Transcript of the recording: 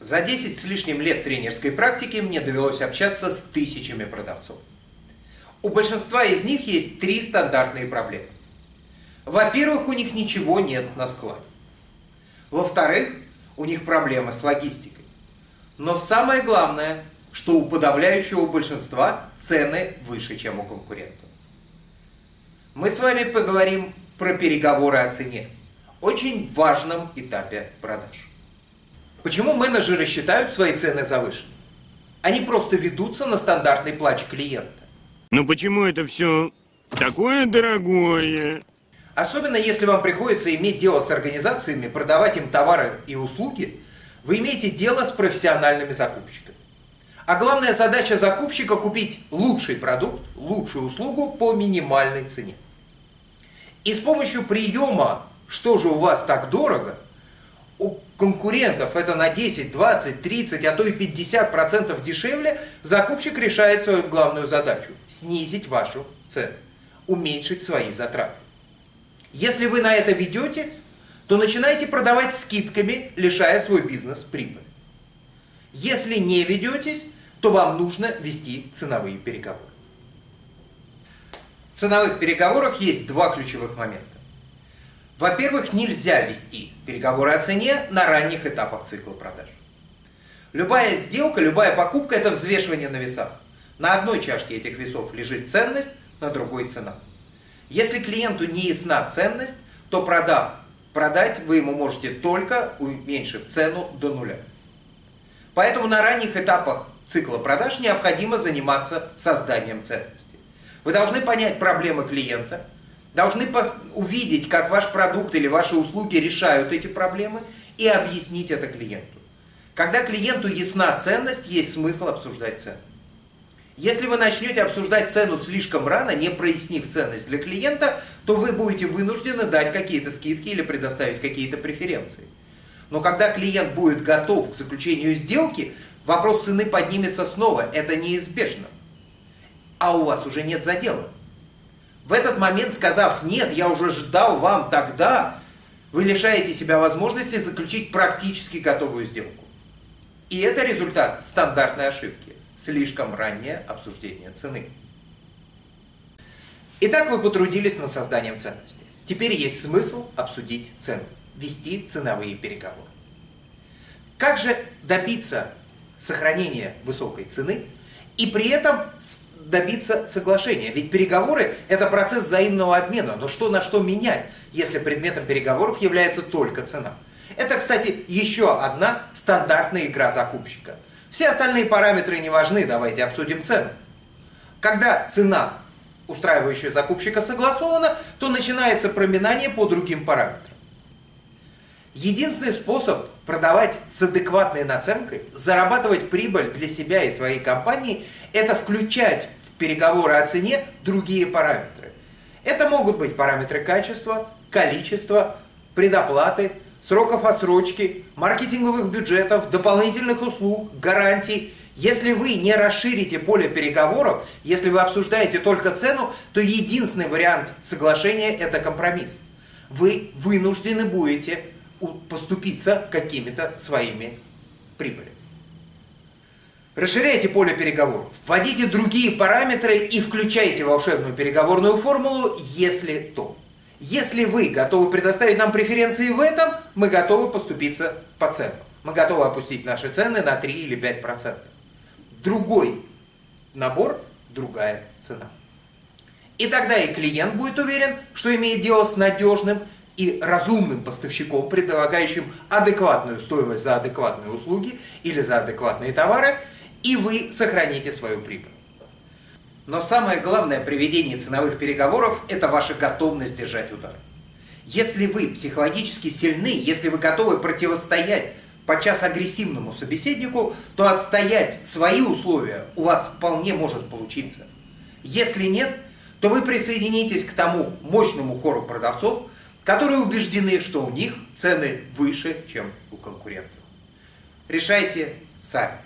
За 10 с лишним лет тренерской практики мне довелось общаться с тысячами продавцов. У большинства из них есть три стандартные проблемы. Во-первых, у них ничего нет на складе. Во-вторых, у них проблемы с логистикой. Но самое главное, что у подавляющего большинства цены выше, чем у конкурентов. Мы с вами поговорим про переговоры о цене, очень важном этапе продаж. Почему менеджеры считают свои цены завышенными? Они просто ведутся на стандартный плач клиента. Но почему это все такое дорогое? Особенно если вам приходится иметь дело с организациями, продавать им товары и услуги, вы имеете дело с профессиональными закупщиками. А главная задача закупщика – купить лучший продукт, лучшую услугу по минимальной цене. И с помощью приема «что же у вас так дорого» конкурентов это на 10, 20, 30, а то и 50% дешевле, закупщик решает свою главную задачу – снизить вашу цену, уменьшить свои затраты. Если вы на это ведете, то начинаете продавать скидками, лишая свой бизнес прибыли. Если не ведетесь, то вам нужно вести ценовые переговоры. В ценовых переговорах есть два ключевых момента. Во-первых, нельзя вести переговоры о цене на ранних этапах цикла продаж. Любая сделка, любая покупка – это взвешивание на весах. На одной чашке этих весов лежит ценность, на другой цена. Если клиенту не ясна ценность, то продав, продать вы ему можете только уменьшив цену до нуля. Поэтому на ранних этапах цикла продаж необходимо заниматься созданием ценности. Вы должны понять проблемы клиента, должны увидеть, как ваш продукт или ваши услуги решают эти проблемы и объяснить это клиенту. Когда клиенту ясна ценность, есть смысл обсуждать цену. Если вы начнете обсуждать цену слишком рано, не прояснив ценность для клиента, то вы будете вынуждены дать какие-то скидки или предоставить какие-то преференции. Но когда клиент будет готов к заключению сделки, вопрос цены поднимется снова. Это неизбежно. А у вас уже нет задела. В этот момент, сказав «нет, я уже ждал вам тогда», вы лишаете себя возможности заключить практически готовую сделку. И это результат стандартной ошибки слишком раннее обсуждение цены. Итак, вы потрудились над созданием ценности. Теперь есть смысл обсудить цену, вести ценовые переговоры. Как же добиться сохранения высокой цены и при этом добиться соглашения? Ведь переговоры – это процесс взаимного обмена, но что на что менять, если предметом переговоров является только цена? Это, кстати, еще одна стандартная игра закупщика – все остальные параметры не важны, давайте обсудим цену. Когда цена, устраивающая закупщика, согласована, то начинается проминание по другим параметрам. Единственный способ продавать с адекватной наценкой, зарабатывать прибыль для себя и своей компании, это включать переговоры о цене другие параметры. Это могут быть параметры качества, количества, предоплаты, сроков отсрочки, маркетинговых бюджетов, дополнительных услуг, гарантий. Если вы не расширите поле переговоров, если вы обсуждаете только цену, то единственный вариант соглашения – это компромисс. Вы вынуждены будете поступиться какими-то своими прибылями. Расширяйте поле переговоров, вводите другие параметры и включайте волшебную переговорную формулу, если то. Если вы готовы предоставить нам преференции в этом, мы готовы поступиться по ценам. Мы готовы опустить наши цены на 3 или 5%. Другой набор, другая цена. И тогда и клиент будет уверен, что имеет дело с надежным и разумным поставщиком, предлагающим адекватную стоимость за адекватные услуги или за адекватные товары, и вы сохраните свою прибыль. Но самое главное при ведении ценовых переговоров – это ваша готовность держать удар. Если вы психологически сильны, если вы готовы противостоять подчас агрессивному собеседнику, то отстоять свои условия у вас вполне может получиться. Если нет, то вы присоединитесь к тому мощному хору продавцов, которые убеждены, что у них цены выше, чем у конкурентов. Решайте сами.